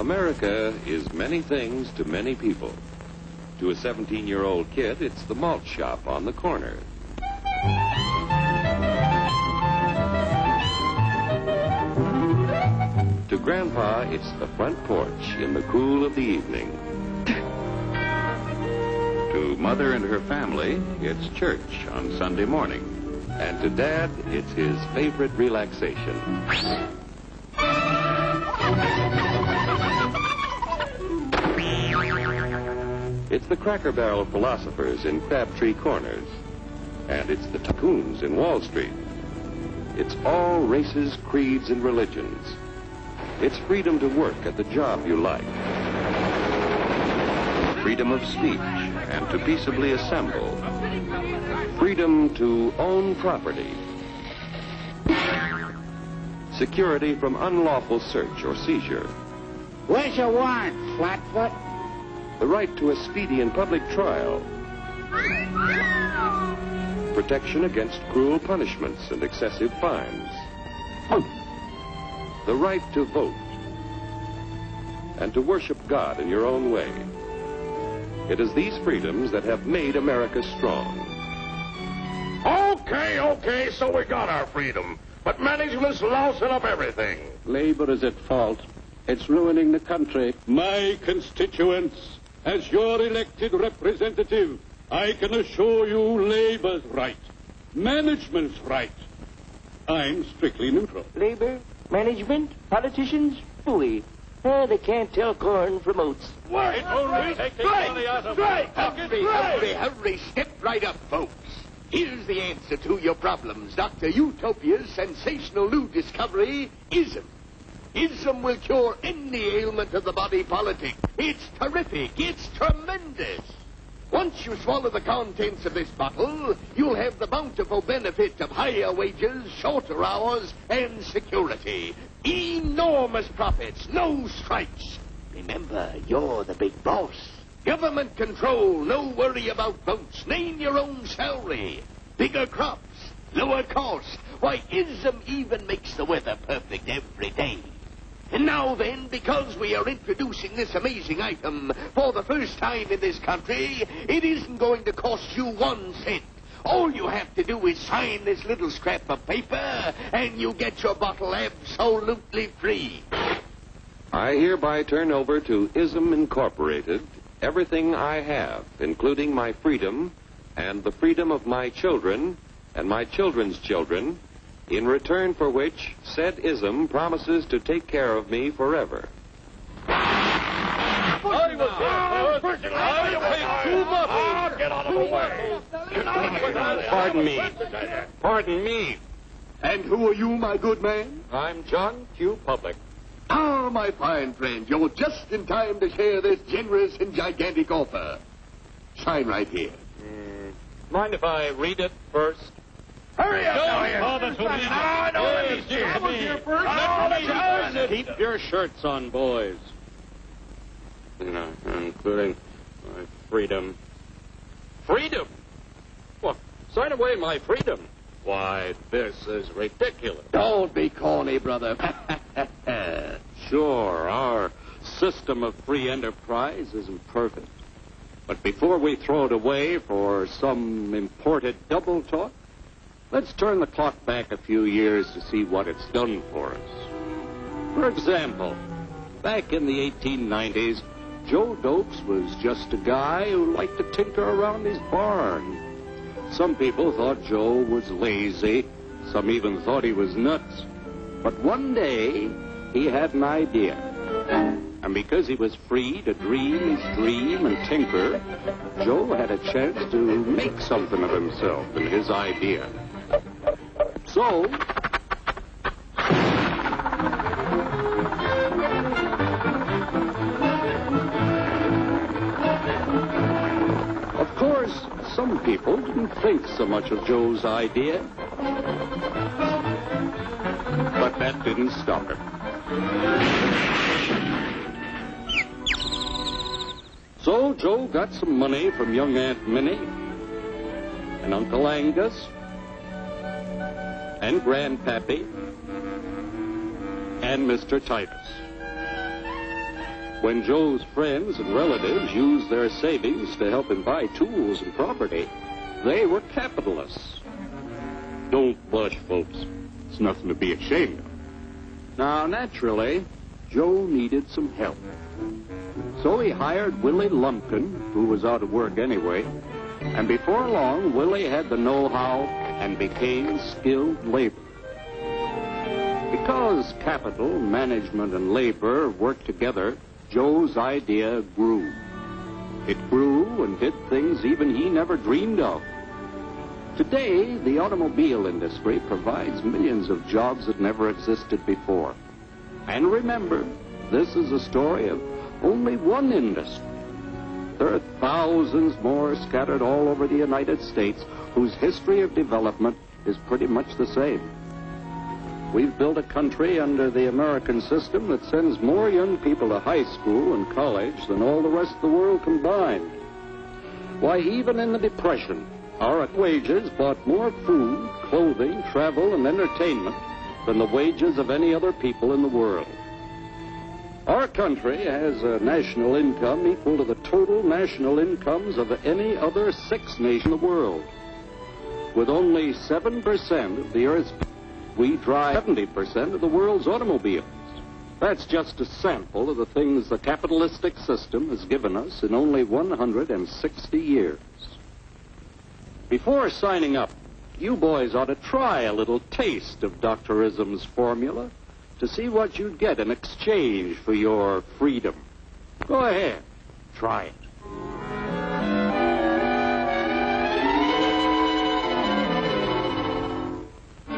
America is many things to many people. To a 17 year old kid, it's the malt shop on the corner. To Grandpa, it's the front porch in the cool of the evening. to Mother and her family, it's church on Sunday morning. And to Dad, it's his favorite relaxation. It's the Cracker Barrel philosophers in Crabtree Corners. And it's the tycoons in Wall Street. It's all races, creeds, and religions. It's freedom to work at the job you like. Freedom of speech and to peaceably assemble. Freedom to own property. Security from unlawful search or seizure. Where's your warrant, Flatfoot? The right to a speedy and public trial. Protection against cruel punishments and excessive fines. The right to vote. And to worship God in your own way. It is these freedoms that have made America strong. Okay, okay, so we got our freedom. But management's lousing up everything. Labor is at fault. It's ruining the country. My constituents, as your elected representative, I can assure you Labor's right. Management's right. I'm strictly neutral. Labor, management, politicians, fooey. Eh, they can't tell corn from oats. Wait, only take the money out of Hurry, hurry, hurry. Step right up, folks. Here's the answer to your problems. Dr. Utopia's sensational new discovery, ISM. ISM will cure any ailment of the body politic. It's terrific. It's tremendous. Once you swallow the contents of this bottle, you'll have the bountiful benefit of higher wages, shorter hours, and security. Enormous profits, no strikes. Remember, you're the big boss. Government control, no worry about votes. Name your own salary. Bigger crops, lower cost. Why, ISM even makes the weather perfect every day. And now then, because we are introducing this amazing item for the first time in this country, it isn't going to cost you one cent. All you have to do is sign this little scrap of paper, and you get your bottle absolutely free. I hereby turn over to ISM Incorporated everything I have, including my freedom and the freedom of my children and my children's children, in return for which said ISM promises to take care of me forever. I was here two muffins. Get out of the way. Pardon me. Pardon me. And who are you, my good man? I'm John Q. Public. Ah, my fine friend, you're just in time to share this generous and gigantic offer. Sign right here. Mm, mind if I read it first? Hurry up, now, you. This will be- No, no, let me. I was here first. No, let it. Keep your shirts on, boys. You know, including my freedom. Freedom? Well, sign away my freedom. Why, this is ridiculous. Don't be corny, brother. Sure, our system of free enterprise isn't perfect. But before we throw it away for some imported double talk, let's turn the clock back a few years to see what it's done for us. For example, back in the 1890s, Joe Dokes was just a guy who liked to tinker around his barn. Some people thought Joe was lazy. Some even thought he was nuts. But one day, he had an idea. And because he was free to dream dream and tinker, Joe had a chance to make something of himself and his idea. So, of course, some people didn't think so much of Joe's idea. But that didn't stop him. So Joe got some money from young Aunt Minnie and Uncle Angus and Grandpappy and Mr. Titus. When Joe's friends and relatives used their savings to help him buy tools and property, they were capitalists. Don't blush, folks. It's nothing to be ashamed of. Now, naturally, Joe needed some help. So he hired Willie Lumpkin, who was out of work anyway, and before long, Willie had the know-how and became skilled labor. Because capital, management, and labor worked together, Joe's idea grew. It grew and did things even he never dreamed of. Today, the automobile industry provides millions of jobs that never existed before. And remember, this is a story of only one industry. There are thousands more scattered all over the United States whose history of development is pretty much the same. We've built a country under the American system that sends more young people to high school and college than all the rest of the world combined. Why, even in the Depression, our wages bought more food, clothing, travel, and entertainment than the wages of any other people in the world. Our country has a national income equal to the total national incomes of any other six nation in the world. With only 7% of the Earth's we drive 70% of the world's automobiles. That's just a sample of the things the capitalistic system has given us in only 160 years. Before signing up, you boys ought to try a little taste of Doctorism's formula to see what you'd get in exchange for your freedom. Go ahead, try it.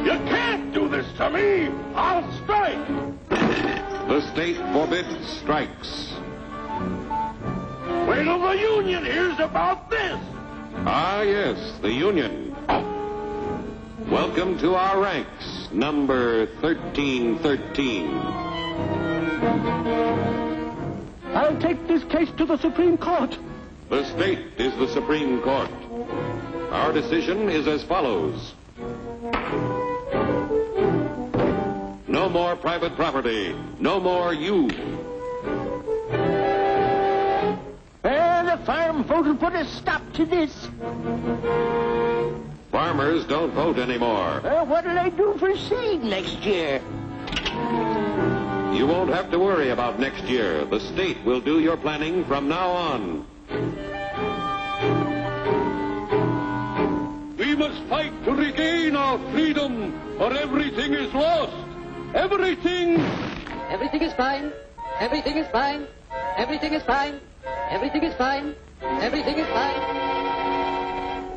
You can't do this to me! I'll strike! The state forbids strikes. Wait till the union hears about this! Ah, yes, the Union. Welcome to our ranks, number 1313. I'll take this case to the Supreme Court. The state is the Supreme Court. Our decision is as follows. No more private property. No more you. Well, the farm vote will put a stop to this. Farmers don't vote anymore. Well, what'll they do for seed next year? You won't have to worry about next year. The state will do your planning from now on. We must fight to regain our freedom, or everything is lost. Everything. Everything is fine. Everything is fine. Everything is fine. Everything is fine. Everything is fine.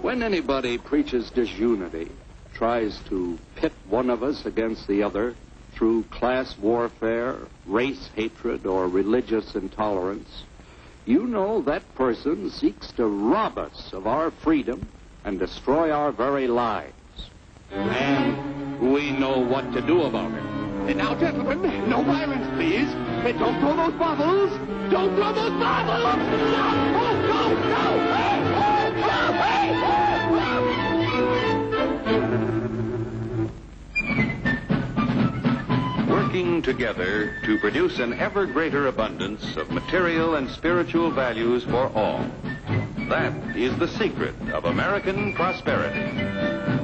When anybody preaches disunity, tries to pit one of us against the other through class warfare, race hatred, or religious intolerance, you know that person seeks to rob us of our freedom and destroy our very lives. And we know what to do about it. And now, gentlemen, no violence, please. Uh, Don't throw those bottles. Don't throw those bottles. No, no, no. Working together to produce an ever greater abundance of material and spiritual values for all. That is the secret of American prosperity.